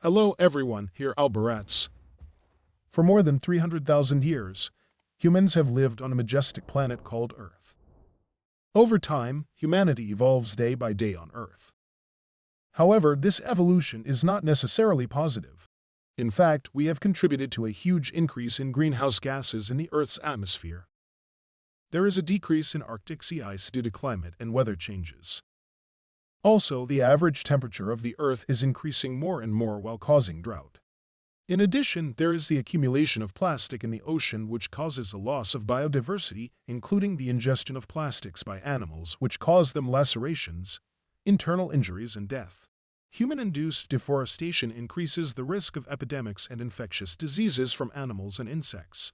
Hello everyone, here Alberats. For more than 300,000 years, humans have lived on a majestic planet called Earth. Over time, humanity evolves day by day on Earth. However, this evolution is not necessarily positive. In fact, we have contributed to a huge increase in greenhouse gases in the Earth's atmosphere. There is a decrease in Arctic sea ice due to climate and weather changes. Also, the average temperature of the Earth is increasing more and more while causing drought. In addition, there is the accumulation of plastic in the ocean which causes a loss of biodiversity, including the ingestion of plastics by animals which cause them lacerations, internal injuries, and death. Human-induced deforestation increases the risk of epidemics and infectious diseases from animals and insects.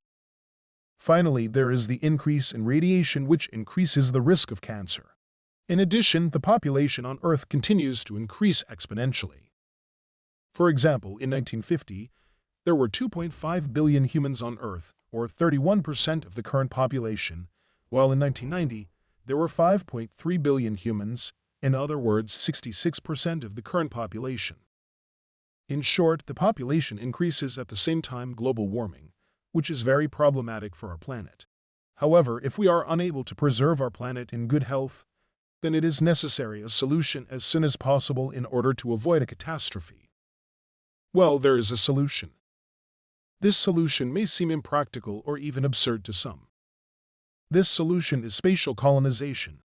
Finally, there is the increase in radiation which increases the risk of cancer. In addition, the population on Earth continues to increase exponentially. For example, in 1950, there were 2.5 billion humans on Earth, or 31% of the current population, while in 1990, there were 5.3 billion humans, in other words, 66% of the current population. In short, the population increases at the same time global warming, which is very problematic for our planet. However, if we are unable to preserve our planet in good health, then it is necessary a solution as soon as possible in order to avoid a catastrophe. Well, there is a solution. This solution may seem impractical or even absurd to some. This solution is spatial colonization.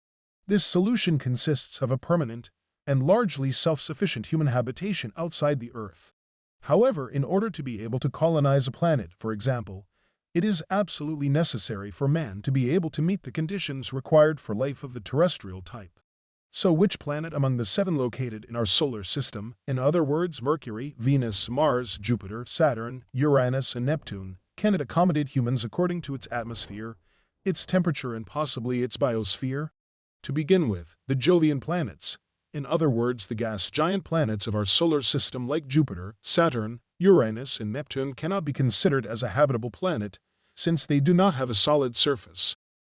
This solution consists of a permanent and largely self-sufficient human habitation outside the Earth. However, in order to be able to colonize a planet, for example, it is absolutely necessary for man to be able to meet the conditions required for life of the terrestrial type. So which planet among the seven located in our solar system, in other words Mercury, Venus, Mars, Jupiter, Saturn, Uranus, and Neptune, can it accommodate humans according to its atmosphere, its temperature and possibly its biosphere? To begin with, the Jovian planets, in other words the gas giant planets of our solar system like Jupiter, Saturn, Uranus, and Neptune cannot be considered as a habitable planet since they do not have a solid surface.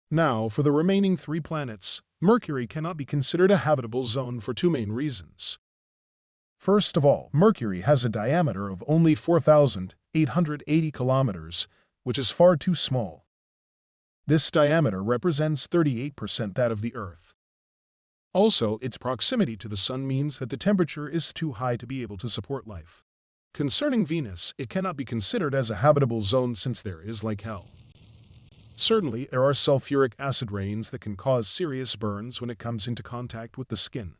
Now, for the remaining three planets, Mercury cannot be considered a habitable zone for two main reasons. First of all, Mercury has a diameter of only 4,880 kilometers, which is far too small. This diameter represents 38% that of the Earth. Also, its proximity to the Sun means that the temperature is too high to be able to support life. Concerning Venus, it cannot be considered as a habitable zone since there is like hell. Certainly, there are sulfuric acid rains that can cause serious burns when it comes into contact with the skin.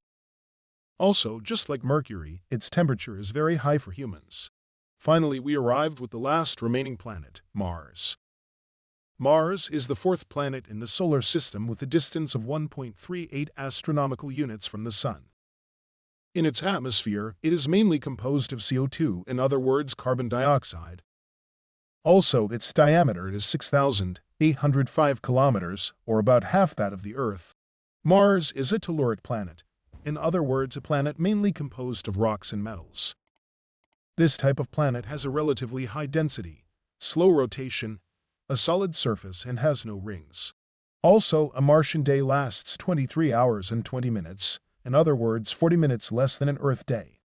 Also, just like Mercury, its temperature is very high for humans. Finally, we arrived with the last remaining planet, Mars. Mars is the fourth planet in the solar system with a distance of 1.38 astronomical units from the Sun. In its atmosphere, it is mainly composed of CO2, in other words carbon dioxide. Also, its diameter is 6,805 kilometers, or about half that of the Earth. Mars is a telluric planet, in other words a planet mainly composed of rocks and metals. This type of planet has a relatively high density, slow rotation, a solid surface, and has no rings. Also, a Martian day lasts 23 hours and 20 minutes, in other words 40 minutes less than an Earth day.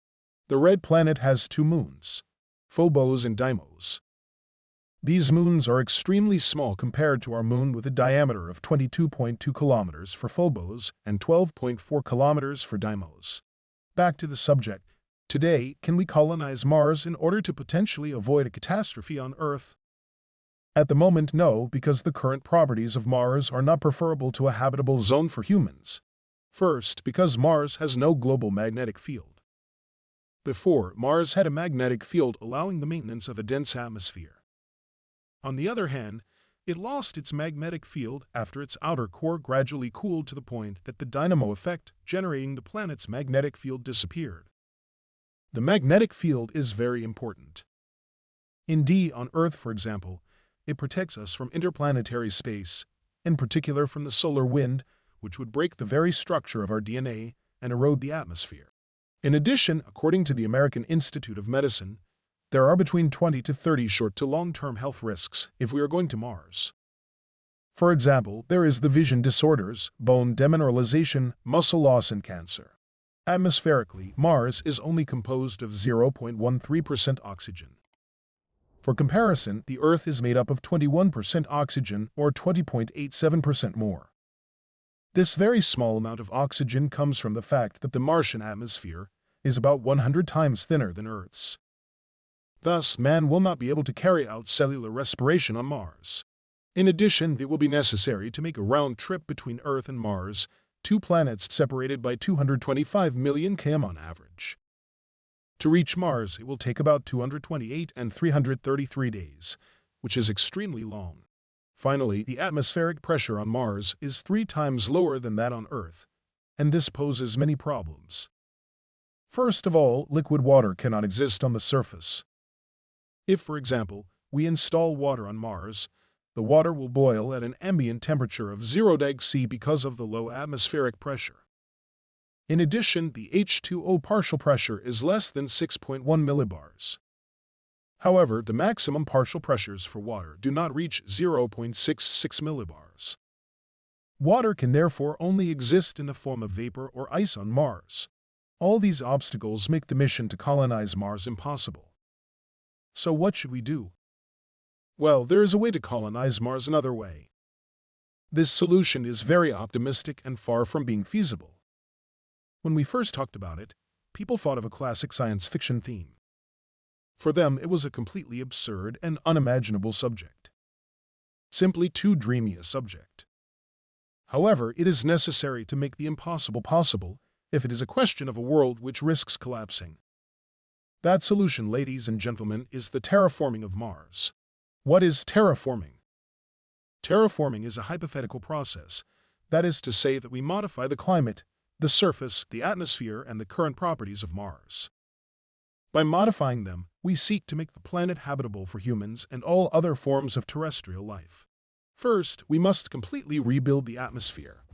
The red planet has two moons, Phobos and Deimos. These moons are extremely small compared to our moon with a diameter of 22.2 kilometers for Phobos and 12.4 kilometers for Deimos. Back to the subject. Today, can we colonize Mars in order to potentially avoid a catastrophe on Earth? At the moment, no, because the current properties of Mars are not preferable to a habitable zone for humans. First, because Mars has no global magnetic field. Before, Mars had a magnetic field allowing the maintenance of a dense atmosphere. On the other hand, it lost its magnetic field after its outer core gradually cooled to the point that the dynamo effect generating the planet's magnetic field disappeared. The magnetic field is very important. Indeed, on Earth, for example, it protects us from interplanetary space, in particular from the solar wind, which would break the very structure of our DNA and erode the atmosphere. In addition, according to the American Institute of Medicine, there are between 20 to 30 short to long-term health risks if we are going to Mars. For example, there is the vision disorders, bone demineralization, muscle loss, and cancer. Atmospherically, Mars is only composed of 0.13% oxygen. For comparison, the Earth is made up of 21% oxygen or 20.87% more. This very small amount of oxygen comes from the fact that the Martian atmosphere is about 100 times thinner than Earth's. Thus, man will not be able to carry out cellular respiration on Mars. In addition, it will be necessary to make a round trip between Earth and Mars, two planets separated by 225 million km on average. To reach Mars, it will take about 228 and 333 days, which is extremely long. Finally, the atmospheric pressure on Mars is three times lower than that on Earth, and this poses many problems. First of all, liquid water cannot exist on the surface. If, for example, we install water on Mars, the water will boil at an ambient temperature of 0 deg C because of the low atmospheric pressure. In addition, the H2O partial pressure is less than 6.1 millibars. However, the maximum partial pressures for water do not reach 0.66 millibars. Water can therefore only exist in the form of vapor or ice on Mars. All these obstacles make the mission to colonize Mars impossible. So what should we do? Well, there is a way to colonize Mars another way. This solution is very optimistic and far from being feasible. When we first talked about it, people thought of a classic science fiction theme. For them, it was a completely absurd and unimaginable subject. Simply too dreamy a subject. However, it is necessary to make the impossible possible if it is a question of a world which risks collapsing. That solution, ladies and gentlemen, is the terraforming of Mars. What is terraforming? Terraforming is a hypothetical process, that is to say that we modify the climate the surface, the atmosphere, and the current properties of Mars. By modifying them, we seek to make the planet habitable for humans and all other forms of terrestrial life. First, we must completely rebuild the atmosphere.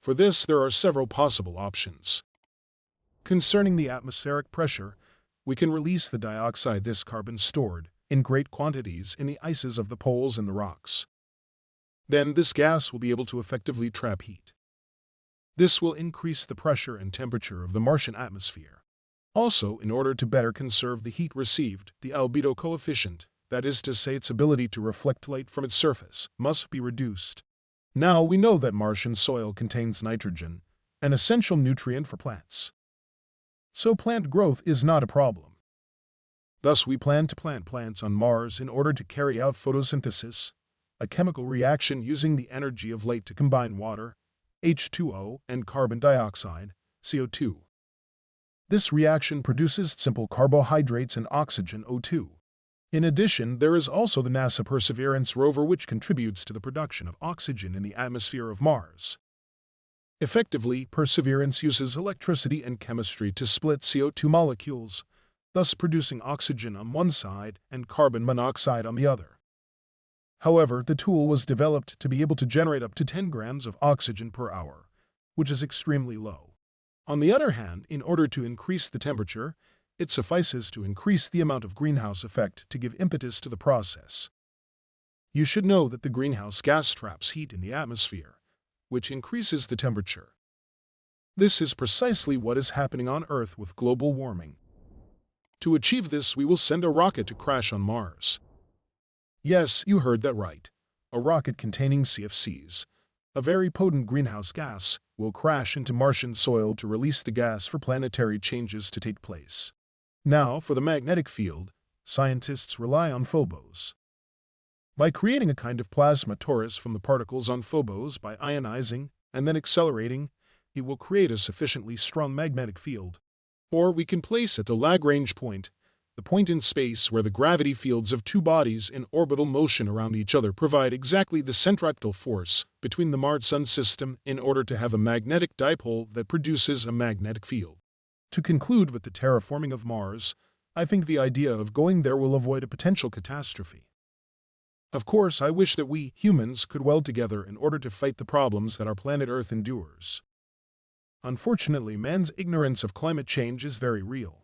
For this, there are several possible options. Concerning the atmospheric pressure, we can release the dioxide this carbon stored in great quantities in the ices of the poles and the rocks. Then this gas will be able to effectively trap heat. This will increase the pressure and temperature of the Martian atmosphere. Also, in order to better conserve the heat received, the albedo coefficient, that is to say its ability to reflect light from its surface, must be reduced. Now we know that Martian soil contains nitrogen, an essential nutrient for plants. So plant growth is not a problem. Thus we plan to plant plants on Mars in order to carry out photosynthesis, a chemical reaction using the energy of light to combine water, H2O, and carbon dioxide, CO2. This reaction produces simple carbohydrates and oxygen O2. In addition, there is also the NASA Perseverance rover which contributes to the production of oxygen in the atmosphere of Mars. Effectively, Perseverance uses electricity and chemistry to split CO2 molecules, thus producing oxygen on one side and carbon monoxide on the other. However, the tool was developed to be able to generate up to 10 grams of oxygen per hour, which is extremely low. On the other hand, in order to increase the temperature, it suffices to increase the amount of greenhouse effect to give impetus to the process. You should know that the greenhouse gas traps heat in the atmosphere, which increases the temperature. This is precisely what is happening on Earth with global warming. To achieve this, we will send a rocket to crash on Mars. Yes, you heard that right. A rocket containing CFCs, a very potent greenhouse gas, will crash into Martian soil to release the gas for planetary changes to take place. Now, for the magnetic field, scientists rely on Phobos. By creating a kind of plasma torus from the particles on Phobos by ionizing and then accelerating, it will create a sufficiently strong magnetic field. Or we can place at the Lagrange point the point in space where the gravity fields of two bodies in orbital motion around each other provide exactly the centripetal force between the Mars-Sun system in order to have a magnetic dipole that produces a magnetic field. To conclude with the terraforming of Mars, I think the idea of going there will avoid a potential catastrophe. Of course, I wish that we, humans, could weld together in order to fight the problems that our planet Earth endures. Unfortunately, man's ignorance of climate change is very real.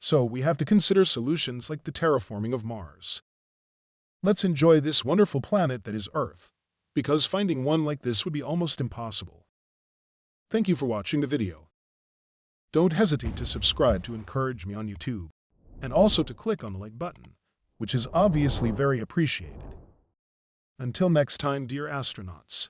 So we have to consider solutions like the terraforming of Mars. Let's enjoy this wonderful planet that is Earth, because finding one like this would be almost impossible. Thank you for watching the video. Don't hesitate to subscribe to encourage me on YouTube, and also to click on the like button, which is obviously very appreciated. Until next time, dear astronauts.